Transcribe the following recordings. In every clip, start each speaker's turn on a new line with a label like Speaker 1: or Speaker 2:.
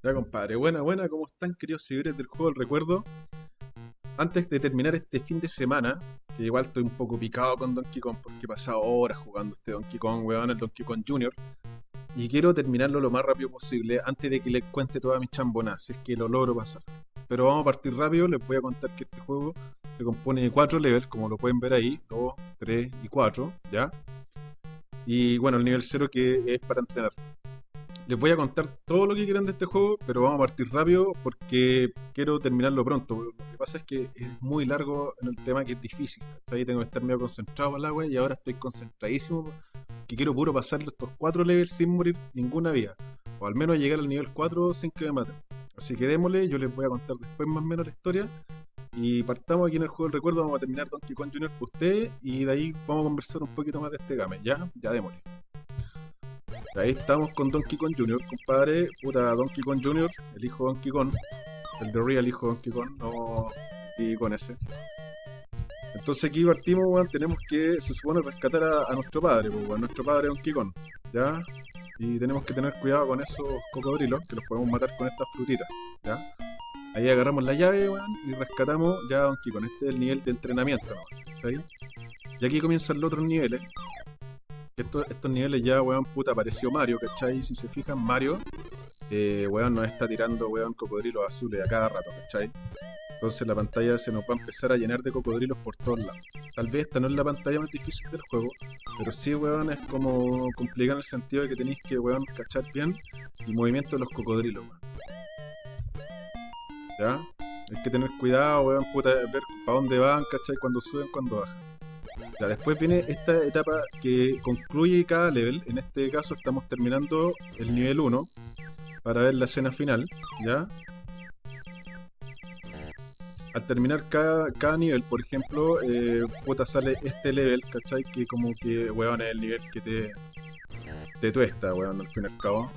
Speaker 1: Ya, compadre, buena, buena, ¿cómo están, queridos seguidores del juego del recuerdo? Antes de terminar este fin de semana, que igual estoy un poco picado con Donkey Kong porque he pasado horas jugando este Donkey Kong, weón, el Donkey Kong Jr. Y quiero terminarlo lo más rápido posible antes de que les cuente toda mi chambona, si es que lo logro pasar. Pero vamos a partir rápido, les voy a contar que este juego se compone de cuatro levels, como lo pueden ver ahí, 2, 3 y 4, ¿ya? Y bueno, el nivel 0 que es para entrenar les voy a contar todo lo que quieran de este juego, pero vamos a partir rápido porque quiero terminarlo pronto. Lo que pasa es que es muy largo en el tema que es difícil. Ahí tengo que estar medio concentrado en la y ahora estoy concentradísimo que quiero puro pasar estos cuatro levels sin morir ninguna vida. O al menos llegar al nivel 4 sin que me maten. Así que démosle, yo les voy a contar después más o menos la historia. Y partamos aquí en el juego del recuerdo, vamos a terminar Donkey Kong Jr. por ustedes y de ahí vamos a conversar un poquito más de este game. ¿Ya? Ya démosle. Ahí estamos con Donkey Kong Jr., compadre. Puta, Donkey Kong Jr., el hijo de Donkey Kong. El de Real hijo de Donkey Kong, no. Y con ese. Entonces aquí partimos, weón, tenemos que, se supone, rescatar a, nuestro padre, pues, a nuestro padre Donkey Kong, ¿ya? Y tenemos que tener cuidado con esos cocodrilos, que los podemos matar con estas frutitas, ¿ya? Ahí agarramos la llave, weón, y rescatamos ya a Donkey Kong. Este es el nivel de entrenamiento, ¿no? ¿Está? Y aquí comienzan los otros niveles, estos, niveles ya, weón, puta, apareció Mario, ¿cachai? Si se fijan, Mario, eh, weón, nos está tirando, weón, cocodrilos azules a cada rato, ¿cachai? Entonces la pantalla se nos va a empezar a llenar de cocodrilos por todos lados. Tal vez esta no es la pantalla más difícil del juego, pero sí, weón, es como complicado en el sentido de que tenéis que, weón, cachar bien el movimiento de los cocodrilos, weón. ¿Ya? Hay que tener cuidado, weón, puta, ver para dónde van, ¿cachai? Cuando suben, cuando bajan después viene esta etapa que concluye cada level. En este caso estamos terminando el nivel 1 para ver la escena final, ¿ya? Al terminar cada, cada nivel, por ejemplo, eh, puta sale este level, ¿cachai? Que como que, weón, es el nivel que te, te tuesta, weón, al fin y al cabo.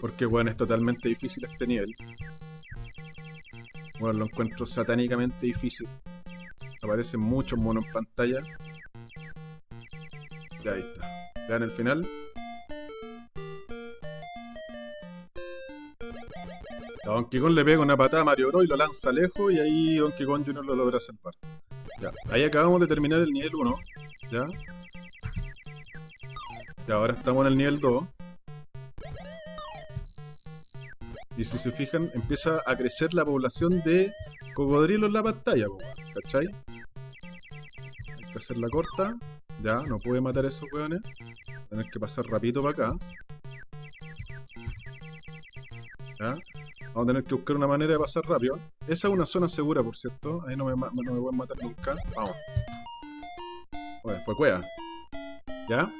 Speaker 1: Porque, weón, es totalmente difícil este nivel. Bueno, lo encuentro satánicamente difícil. Aparecen muchos monos en pantalla. Ya ahí está. Vean el final. A Donkey Kong le pega una patada a Mario Bros y lo lanza lejos y ahí Donkey Kong Jr. lo logra salvar. Ya, ahí acabamos de terminar el nivel 1. Ya. Y ahora estamos en el nivel 2. Y si se fijan, empieza a crecer la población de cocodrilos en la pantalla, ¿cachai? Hay que hacerla corta. Ya, no puede matar a esos weones. Tener que pasar rapidito para acá. Ya. Vamos a tener que buscar una manera de pasar rápido. Esa es una zona segura, por cierto. Ahí no me, no me pueden matar nunca. Vamos. Bueno, fue cueva. ¿Ya?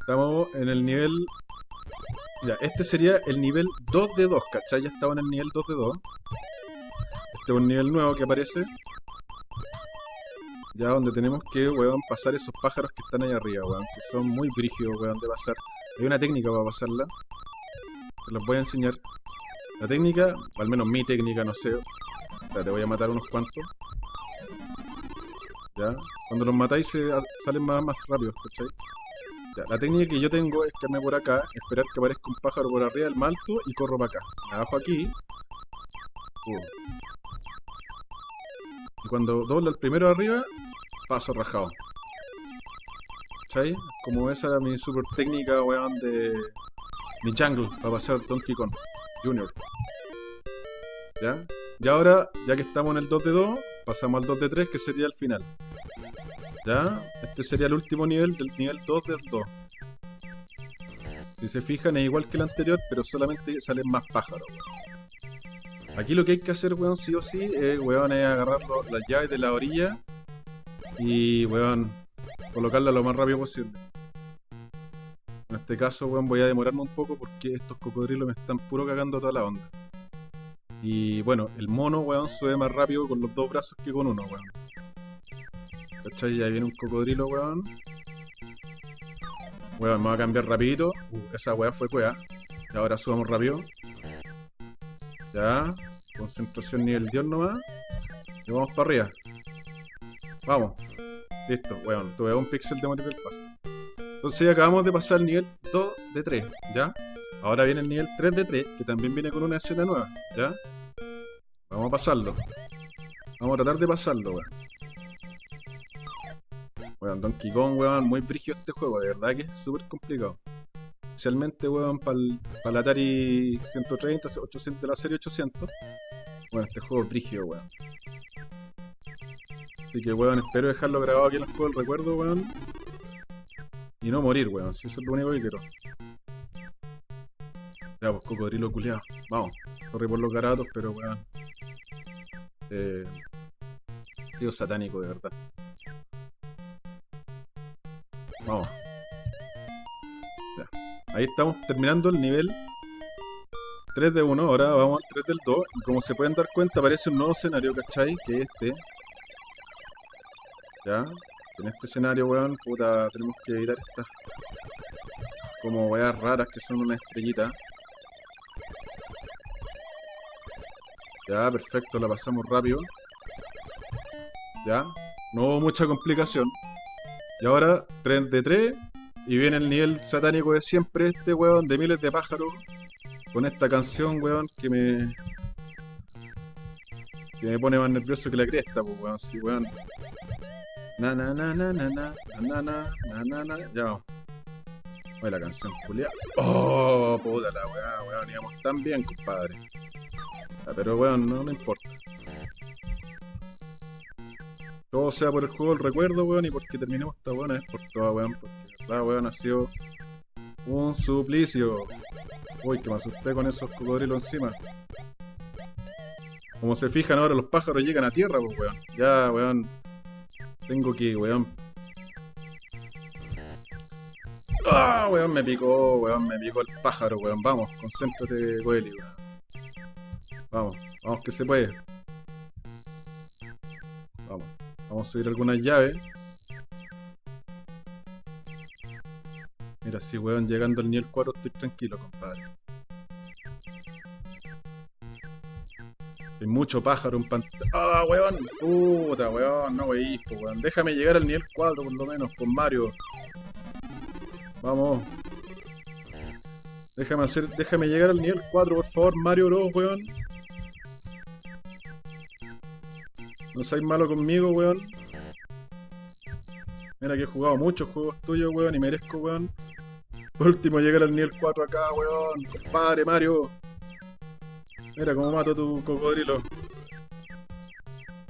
Speaker 1: Estamos en el nivel... Ya, este sería el nivel 2 de 2, ¿cachai? Ya estaba en el nivel 2 de 2. Este es un nivel nuevo que aparece. Ya donde tenemos que, weón, pasar esos pájaros que están ahí arriba, weón. Que son muy brígidos, weón, de pasar. Hay una técnica para pasarla. Te los voy a enseñar. La técnica, o al menos mi técnica, no sé. Ya, te voy a matar unos cuantos. Ya. Cuando los matáis se salen más, más rápido, ¿cachai? Ya, la técnica que yo tengo es quedarme por acá, esperar que aparezca un pájaro por arriba del malto y corro para acá. Me bajo aquí. Uh. Y cuando dobla el primero arriba, paso rajado. ¿Cachai? Como esa era mi super técnica, weón, de mi jungle para pasar Donkey Kong Junior. ¿Ya? Y ahora, ya que estamos en el 2 de 2, pasamos al 2 de 3, que sería el final. ¿Ya? Este sería el último nivel del nivel 2 del 2. Si se fijan, es igual que el anterior, pero solamente salen más pájaros. Aquí lo que hay que hacer, weón, sí o sí, es, weón, es agarrar las llaves de la orilla y, weón, colocarla lo más rápido posible. En este caso, weón, voy a demorarme un poco porque estos cocodrilos me están puro cagando toda la onda. Y bueno, el mono, weón, sube más rápido con los dos brazos que con uno, weón. ¿Cachai? Ahí viene un cocodrilo, weón. Weón, voy a cambiar rapidito. Uh, esa weá fue cuea. Y ahora subamos rápido. Ya. Concentración nivel Dios nomás. Y vamos para arriba. Vamos. Listo, weón. Tuve un pixel de del paso. Entonces acabamos de pasar el nivel 2 de 3, ¿ya? Ahora viene el nivel 3 de 3, que también viene con una escena nueva, ¿ya? Vamos a pasarlo. Vamos a tratar de pasarlo, weón. Weón, Donkey Kong, weón, muy brígido este juego, de verdad que es súper complicado. Especialmente, weón, para el Atari 130, 800, de la serie 800. Bueno, este juego es brígido, weón. Así que, weón, espero dejarlo grabado aquí en el juego del recuerdo, weón. Y no morir, weón, si eso es lo único que quiero. Ya, pues cocodrilo culiado. Vamos. Sorry por los garatos, pero weón. Eh, tío satánico, de verdad. Vamos. Ya. Ahí estamos terminando el nivel 3 de 1. Ahora vamos al 3 del 2. Y como se pueden dar cuenta, aparece un nuevo escenario, ¿cachai? Que es este. Ya. En este escenario, weón, puta, tenemos que evitar estas como weas raras que son una estrellita. Ya, perfecto, la pasamos rápido. Ya, no hubo mucha complicación. Y ahora, 3 de 3. Y viene el nivel satánico de siempre, este weón, de miles de pájaros. Con esta canción, weón, que me... Que me pone más nervioso que la cresta, pues, weón. Sí, weón. Na na na na na na na na na na na Ya vamos. Oye, la canción Julia. Oh, puta la weá, weón. Íbamos tan bien, compadre. pero weón, no me importa. Todo sea por el juego del recuerdo, weón, y porque terminemos esta buena es por toda, weón. Porque la weón ha sido un suplicio. Uy, que me asusté con esos cocodrilos encima. Como se fijan ahora, los pájaros llegan a tierra, pues, weón. Ya, weón. Tengo que, weón. ¡Ah, weón! Me picó, weón. Me picó el pájaro, weón. Vamos, concéntrate, Goeli, weón. Vamos, vamos que se puede. Vamos. Vamos a subir algunas llaves. Mira, si weón, llegando al nivel 4 estoy tranquilo, compadre. Mucho pájaro en pantalla. ¡Ah, weón! Puta, weón, no weís, weón. Déjame llegar al nivel 4 por lo menos, con Mario. Vamos. Déjame hacer, déjame llegar al nivel 4, por favor, Mario Bros, weón. No seáis malo conmigo, weón. Mira que he jugado muchos juegos tuyos, weón, y merezco, weón. Por último, llegar al nivel 4 acá, weón. Compadre, Mario. Mira cómo mato tu cocodrilo.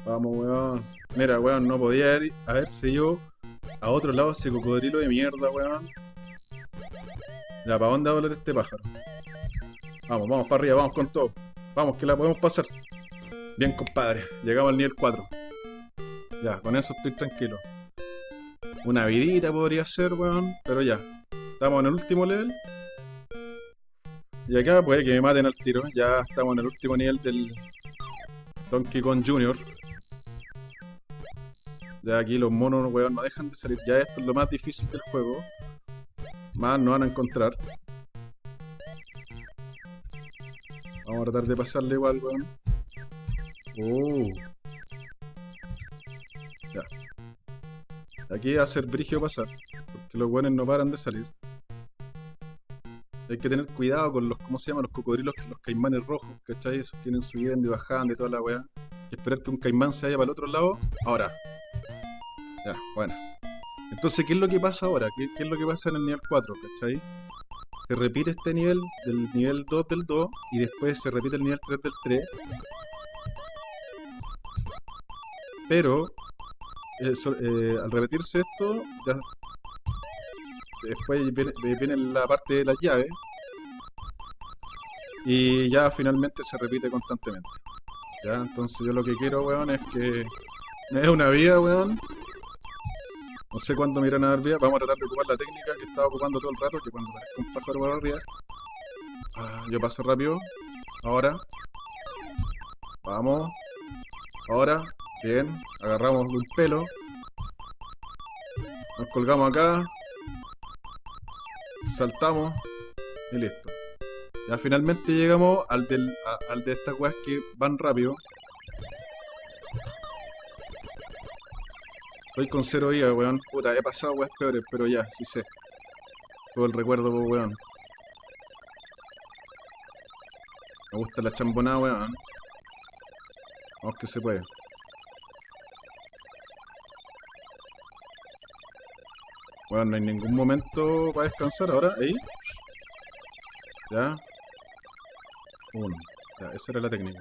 Speaker 1: Vamos, weón. Mira, weón, no podía ir a ver si yo a otro lado ese cocodrilo de mierda, weón. Ya, ¿para dónde va a volar este pájaro? Vamos, vamos para arriba, vamos con todo. Vamos, que la podemos pasar. Bien, compadre. Llegamos al nivel 4. Ya, con eso estoy tranquilo. Una vidita podría ser, weón. Pero ya. Estamos en el último level. Y acá puede que me maten al tiro. Ya estamos en el último nivel del Donkey Kong Jr. Ya aquí los monos, weón, no dejan de salir. Ya esto es lo más difícil del juego. Más no van a encontrar. Vamos a tratar de pasarle igual, weón. Uh. Ya. Aquí va a ser brigio pasar. Porque los weones no paran de salir. Hay que tener cuidado con los, ¿cómo se llaman? Los cocodrilos, los caimanes rojos, ¿cachai? Esos tienen subiendo y bajando y toda la weá. Y esperar que un caimán se vaya para el otro lado. Ahora. Ya, bueno. Entonces, ¿qué es lo que pasa ahora? ¿Qué, es lo que pasa en el nivel 4, cachai? Se repite este nivel del nivel 2 del 2 y después se repite el nivel 3 del 3. Pero, eh, eh, al repetirse esto, ya después viene, la parte de las llaves. Y ya finalmente se repite constantemente. Ya, entonces yo lo que quiero, weón, es que me dé una vida, weón. No sé cuándo me irán a dar vida. Vamos a tratar de ocupar la técnica que estaba ocupando todo el rato, que cuando parezca un pájaro para arriba. Ah, yo paso rápido. Ahora. Vamos. Ahora. Bien. Agarramos un pelo. Nos colgamos acá saltamos y listo. Ya finalmente llegamos al, del, al de estas weas que van rápido. Estoy con cero vida, weón. Puta, he pasado weas peores, pero ya, sí sé. todo el recuerdo, po, weón. Me gusta la chambonada, weón. Vamos que se puede. Bueno, no hay ningún momento para descansar ahora. Ahí. Ya. Uno. Ya, esa era la técnica.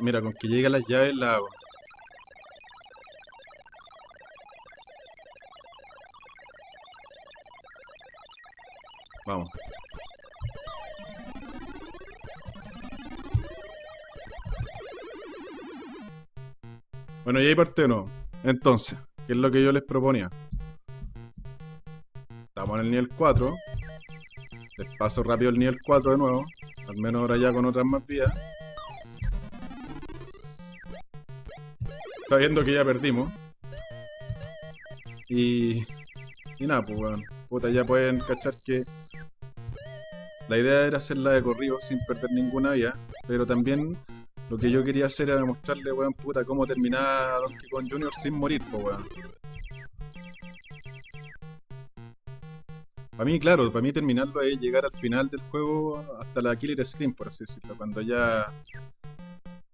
Speaker 1: Mira, con que lleguen las llaves la hago. Vamos. Bueno, y ahí parte no. Entonces, ¿qué es lo que yo les proponía? Estamos en el nivel 4. Les paso rápido el nivel 4 de nuevo. Al menos ahora ya con otras más vías. Sabiendo que ya perdimos. Y... Y nada, pues bueno. Puta, ya pueden cachar que... La idea era hacerla de corrido sin perder ninguna vía. Pero también lo que yo quería hacer era mostrarle, weón, puta, cómo terminar Donkey Kong Jr. sin morir, pues weón. Para mí, claro, para mí terminarlo es llegar al final del juego hasta la Killer Screen, por así decirlo. Cuando ya.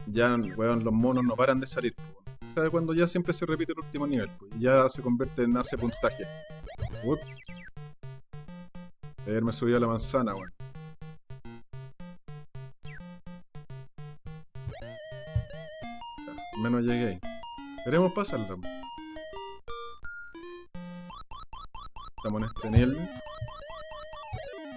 Speaker 1: Ya, weón, los monos no paran de salir. O sea, cuando ya siempre se repite el último nivel, pues, y ya se convierte en hace puntaje. Uf. Ayer me subió a la manzana, weón. Menos llegué. Queremos pasarlo. En este.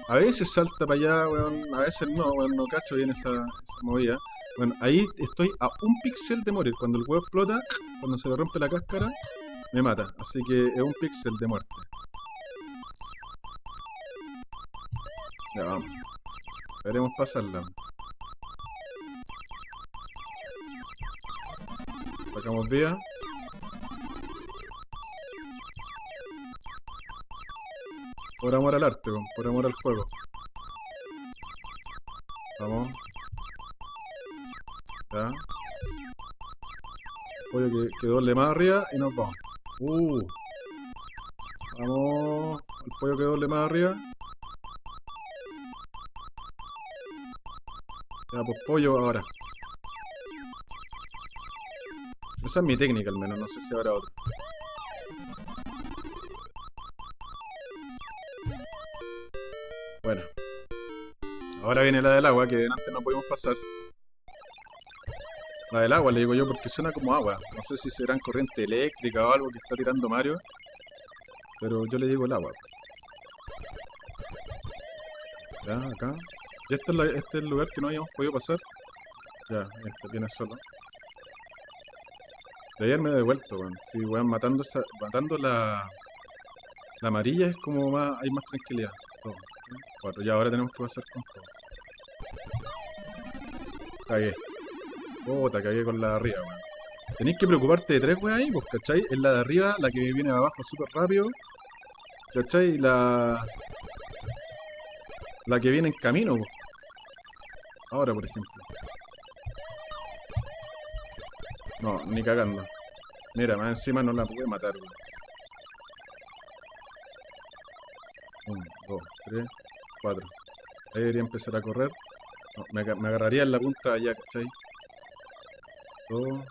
Speaker 1: A veces salta para allá, weón. A veces no, weón. No cacho bien esa, esa movida. Bueno, ahí estoy a un píxel de morir. Cuando el huevo explota, cuando se le rompe la cáscara, me mata. Así que es un píxel de muerte. Ya vamos. Veremos pasarla. Sacamos vía. Por amor al arte, por amor al juego. Vamos. Ya. Pollo que, que doble más arriba y nos vamos. Uh. Vamos. El pollo que doble más arriba. Ya, pues pollo ahora. Esa es mi técnica al menos, no sé si habrá otra. Ahora viene la del agua, que antes no pudimos pasar. La del agua, le digo yo, porque suena como agua. No sé si será corriente eléctrica o algo que está tirando Mario. Pero yo le digo el agua. Ya, acá. Y este es, este es el lugar que no habíamos podido pasar. Ya, este viene solo. De ayer me he devuelto, weón. Sí, weón, matando, esa, matando la, la amarilla es como más, hay más tranquilidad. Cuatro, ya ahora tenemos que pasar con todo. Cagué. Puta, cagué con la de arriba, weón. Tenéis que preocuparte de tres weón ahí, pues, ¿cachai? Es la de arriba, la que viene abajo súper rápido. ¿Cachai? La... La que viene en camino, pues. Ahora, por ejemplo. No, ni cagando. Mira, más encima no la pude matar, weón. Uno, dos, tres, cuatro. Ahí debería empezar a correr. No, me, me, agarraría en la punta allá, ¿cachai? Dos.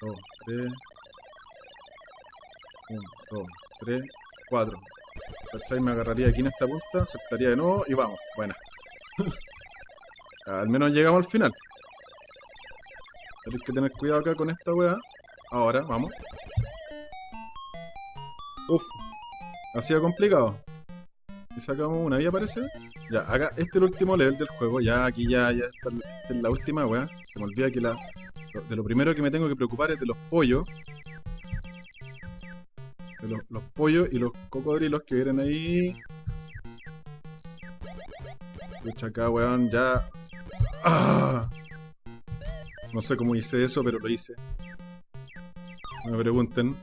Speaker 1: Dos, tres. Uno, dos, tres, cuatro. ¿Cachai? Me agarraría aquí en esta punta, aceptaría de nuevo y vamos. Buena. al menos llegamos al final. Tenéis que tener cuidado acá con esta weá. Ahora, vamos. Uf. Ha sido complicado. Y sacamos una vía, parece. Ya, acá, este es el último level del juego. Ya, aquí ya, ya está, esta es la última weá. Se me olvida que la. De lo primero que me tengo que preocupar es de los pollos. De los, los pollos y los cocodrilos que vienen ahí. Escucha acá, weón, ya. ¡Ah! No sé cómo hice eso, pero lo hice. No me pregunten.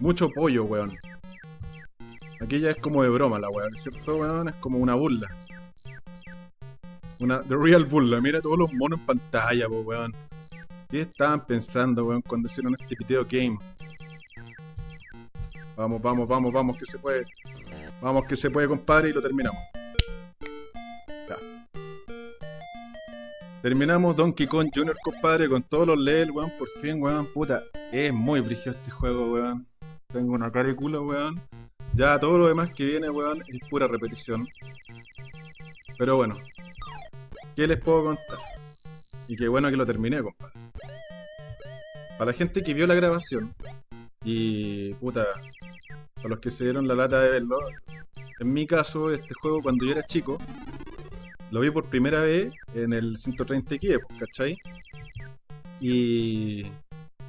Speaker 1: Mucho pollo, weón. Aquí ya es como de broma la weón, ¿cierto, weón? Es como una burla. Una The Real Burla. Mira todos los monos en pantalla, weón. ¿Qué estaban pensando, weón, cuando hicieron este video game? Vamos, vamos, vamos, vamos, que se puede. Vamos, que se puede, compadre, y lo terminamos. Ya. Terminamos Donkey Kong Jr., compadre, con todos los levels, weón. Por fin, weón, puta. Es muy brillo este juego, weón. Tengo una culo, weón. Ya todo lo demás que viene, weón, es pura repetición. Pero bueno, ¿qué les puedo contar? Y qué bueno que lo terminé, compadre. Para la gente que vio la grabación, y puta, para los que se dieron la lata de verlo, en mi caso, este juego cuando yo era chico, lo vi por primera vez en el 130 x ¿cachai? Y,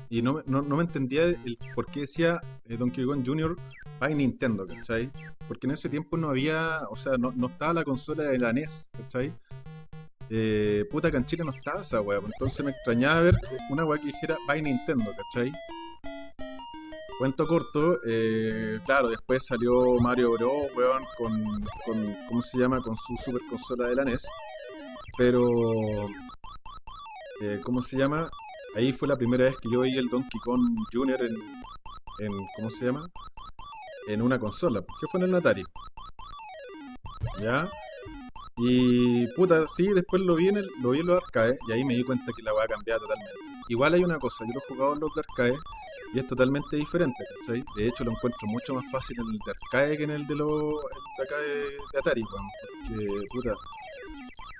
Speaker 1: y no, no, me entendía el por qué decía eh, Donkey Kong Jr. para Nintendo, ¿cachai? Porque en ese tiempo no había, o sea, no, no estaba la consola de la NES, ¿cachai? Eh, puta que no estaba esa weá, pues, entonces me extrañaba ver una weá que dijera by Nintendo, ¿cachai? Cuento corto, eh, claro, después salió Mario Bros, weón, con, con, ¿cómo se llama? Con su super consola de la NES. Pero, eh, ¿cómo se llama? Ahí fue la primera vez que yo vi el Donkey Kong Jr. en, en ¿cómo se llama? En una consola, porque fue en el Atari. ¿Ya? Y puta, sí, después lo vi en, el, lo vi en los arcades y ahí me di cuenta que la voy a cambiar totalmente. Igual hay una cosa, yo lo he jugado en los de arcade y es totalmente diferente, ¿cachai? De hecho lo encuentro mucho más fácil en el de arcade que en el de los de acá de, Atari, porque puta,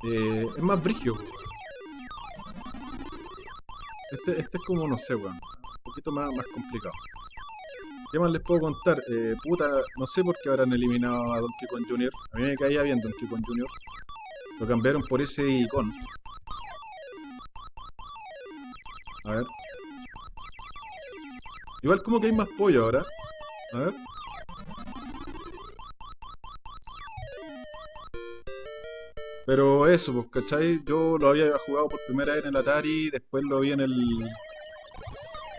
Speaker 1: eh, es más brigio, Este, este es como, no sé, weón, un poquito más, más complicado. ¿Qué más les puedo contar? Eh, puta, no sé por qué habrán eliminado a Donkey Kong Jr. A mí me caía bien Donkey Kong Jr. Lo cambiaron por ese icon. A ver. Igual como que hay más pollo ahora. A ver. Pero eso, pues, ¿cachai? Yo lo había jugado por primera vez en el Atari, después lo vi en el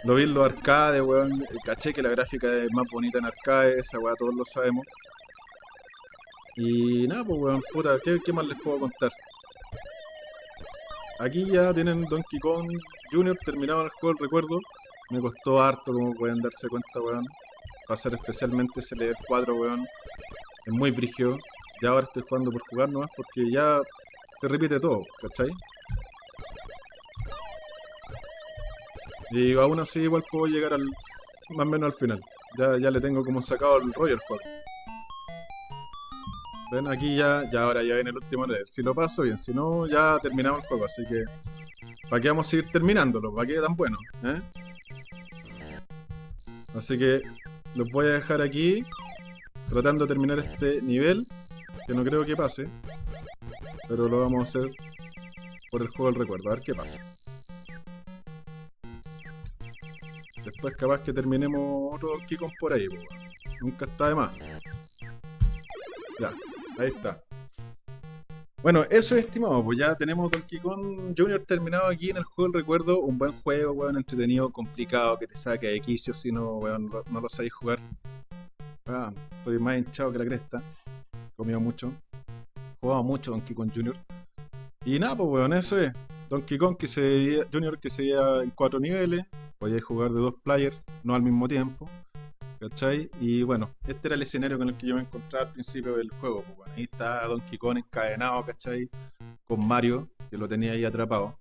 Speaker 1: lo vi en los arcades, weón. Caché que la gráfica es más bonita en arcades, esa weá todos lo sabemos. Y nada, pues weón, puta, ¿qué, más les puedo contar? Aquí ya tienen Donkey Kong Jr. terminado el juego, recuerdo. Me costó harto, como pueden darse cuenta, weón. Pasar especialmente ese level 4, weón. Es muy brigio. Ya ahora estoy jugando por jugar nomás porque ya se repite todo, ¿cachai? Y aún así igual puedo llegar al más o menos al final. Ya, ya le tengo como sacado el al juego. Ven, aquí ya, ya ahora ya viene el último level. Si lo paso, bien. Si no, ya terminamos el juego. Así que, ¿para qué vamos a seguir terminándolo? ¿Para qué tan bueno? ¿Eh? Así que, los voy a dejar aquí. Tratando de terminar este nivel. Que no creo que pase. Pero lo vamos a hacer por el juego del recuerdo. A ver qué pasa. Después capaz que terminemos otro Donkey por ahí, Nunca está de más. Ya, ahí está. Bueno, eso es estimado, pues ya tenemos Donkey Kong Jr. terminado aquí en el juego del recuerdo. Un buen juego, weón, entretenido, complicado, que te saque de quicio si no, weón, no lo sabéis jugar. Ah, estoy más hinchado que la cresta. Comido mucho. Jugado mucho Donkey Kong Jr. Y nada, pues weón, eso es. Donkey Kong que se Junior que se veía en cuatro niveles, podíais jugar de dos players, no al mismo tiempo. ¿Cachai? Y bueno, este era el escenario con el que yo me encontraba al principio del juego. Pues, bueno, ahí está Donkey Kong encadenado, ¿cachai? Con Mario, que lo tenía ahí atrapado.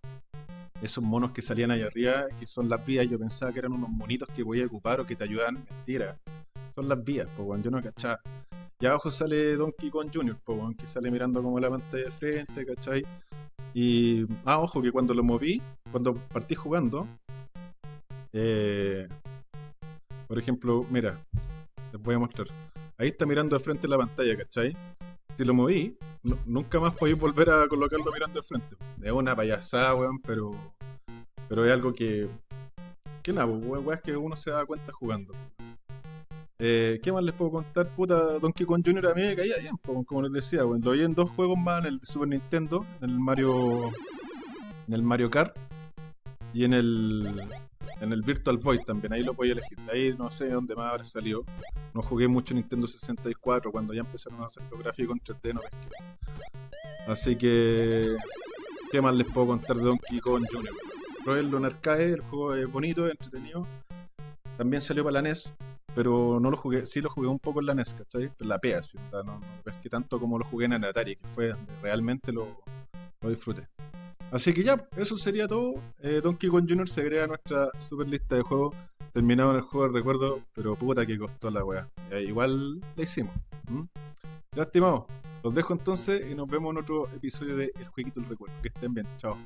Speaker 1: Esos monos que salían ahí arriba, que son las vías, yo pensaba que eran unos monitos que podía ocupar o que te ayudan. Mentira. Son las vías, pues bueno, yo no cachaba. Y abajo sale Donkey Kong Jr., bueno, que sale mirando como la pantalla de frente, ¿cachai? Y, ah, ojo, que cuando lo moví, cuando partí jugando, eh, por ejemplo, mira, les voy a mostrar. Ahí está mirando de frente la pantalla, ¿cachai? Si lo moví, nunca más podéis volver a colocarlo mirando de frente. Es una payasada, weón, pero, pero es algo que, que nada, weón, es que uno se da cuenta jugando. Eh, ¿Qué más les puedo contar? Puta, Donkey Kong Jr. a mí me caía bien, como les decía, bueno, lo vi en dos juegos más, en el Super Nintendo, en el Mario. En el Mario Kart y en el. En el Virtual Void también, ahí lo podía elegir. ahí no sé dónde más habrá salido. No jugué mucho Nintendo 64 cuando ya empezaron a hacer los gráficos en 3D, no Así que. ¿Qué más les puedo contar de Donkey Kong Jr.? probarlo en arcade, el juego es bonito, entretenido. También salió para la NES, pero no lo jugué, sí lo jugué un poco en la NES, ¿cachai? En la sea, no, no que tanto como lo jugué en el Atari, que fue realmente lo, lo disfruté. Así que ya, eso sería todo. Eh, Donkey Kong Jr. se agrega a nuestra super lista de juegos. Terminado en el juego, recuerdo, pero puta que costó la weá. Eh, igual la hicimos. Ya, estimados, los dejo entonces y nos vemos en otro episodio de El Jueguito del Recuerdo. Que estén bien, chao.